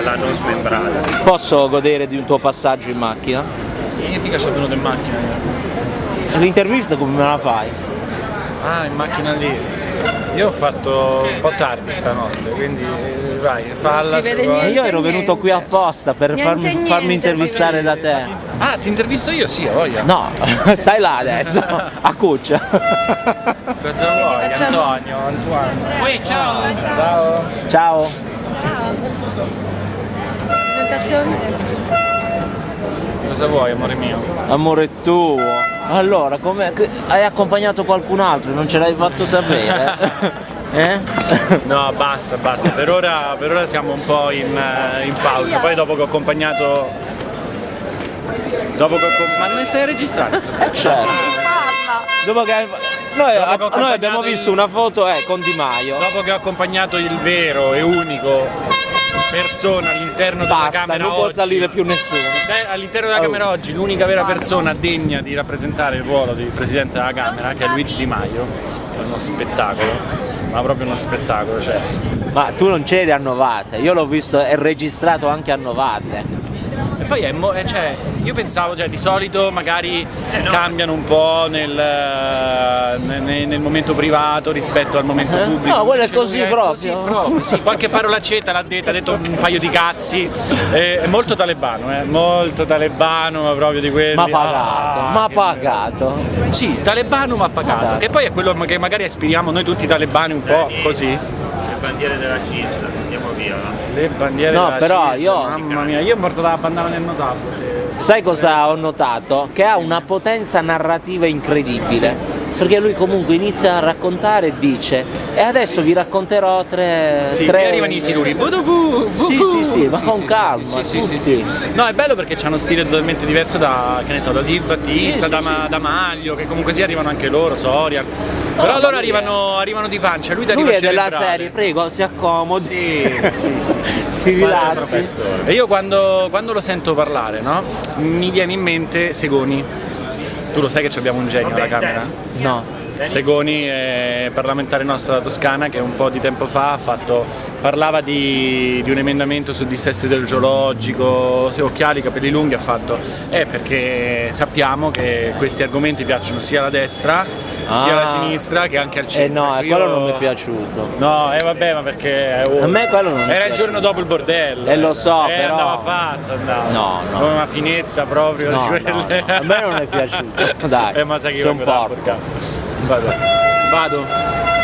l'hanno smembrata. Posso godere di un tuo passaggio in macchina? Io mica sono venuto in macchina. L'intervista come me la fai? Ah, in macchina lì. Sì. Io ho fatto un po' tardi stanotte, quindi eh, vai, falla. E io ero Niente, venuto qui apposta per Niente, farmi, niente, farmi intervistare da te. Ah, ti intervisto io? Sì, ho voglia. No, stai là adesso, a cuccia. Cosa vuoi? Antonio, Antoine. Uè, ciao! Ciao. Ciao. Presentazione. Cosa vuoi, amore mio? Amore tuo. Allora, come hai accompagnato qualcun altro? Non ce l'hai fatto sapere? Eh? No, basta, basta. Per ora, per ora siamo un po' in, eh, in pausa. Poi dopo che ho accompagnato. Dopo che ho Ma non stai registrando? Certo. Dopo che noi, Dopo che noi abbiamo visto il- una foto eh, con Di Maio. Dopo che ho accompagnato il vero e unico persona all'interno della Basta, Camera non può oggi. salire più nessuno. Eh, All'interno della Oh. Camera oggi l'unica vera persona degna di rappresentare il ruolo di Presidente della Camera, che è Luigi Di Maio, è uno spettacolo, ma proprio uno spettacolo, cioè. Ma tu non c'eri a Novate, io l'ho visto, è registrato anche a Novate. E poi è, mo- eh, cioè, io pensavo, cioè, di solito magari cambiano un po' nel, eh, ne- nel momento privato rispetto al momento Eh? pubblico. No, quello è così lui proprio. Così proprio, sì, qualche parolaccetta l'ha detta, ha detto un paio di cazzi, eh, è molto talebano, eh, molto talebano, ma proprio di quelli. Ma pagato, ah, ma pagato. bello. Sì, talebano ma pagato, Pagato. che poi è quello che magari aspiriamo noi tutti talebani un po' così. Le bandiere della andiamo via. Le bandiere No, però io- Mamma mia, io ho portato la bandana nel notato. Sai cosa ho notato? Che ha una potenza narrativa incredibile. Perché lui comunque inizia a raccontare e dice e adesso vi racconterò tre... Sì, tre... arrivano i siluri. Sì, sì, sì, ma Sì, con sì, calma, sì, sì, sì. No, è bello perché hanno stile totalmente diverso da, che ne so, da Di Battista, Sì, da, sì, Ma- sì. da Maglio, che comunque sì arrivano anche loro, Soria. Però lui arrivano, arrivano di pancia, lui Lui è della cerebrale. serie, prego, si accomodi. Sì, sì, sì, sì, Si rilassi. E io quando, quando lo sento parlare, no? Mi viene in mente Segoni. Tu lo sai che ci abbiamo un genio alla Camera? No. Segoni è parlamentare nostro della Toscana che un po' di tempo fa ha fatto, parlava di, di un emendamento sul dissesto idrogeologico, occhiali, capelli lunghi, ha fatto eh perché sappiamo che questi argomenti piacciono sia alla destra sia alla Ah. sinistra che anche al Eh centro. no, Io- quello non mi è piaciuto. No, eh vabbè, ma perché oh, A me quello non mi era il piace. giorno dopo il bordello. Eh, lo so, eh, però- andava fatto, andava. No, no. Come una finezza proprio No, di quelle. no, no, a me non è piaciuto. Dai, eh, ma sai che io son Vado. Vado.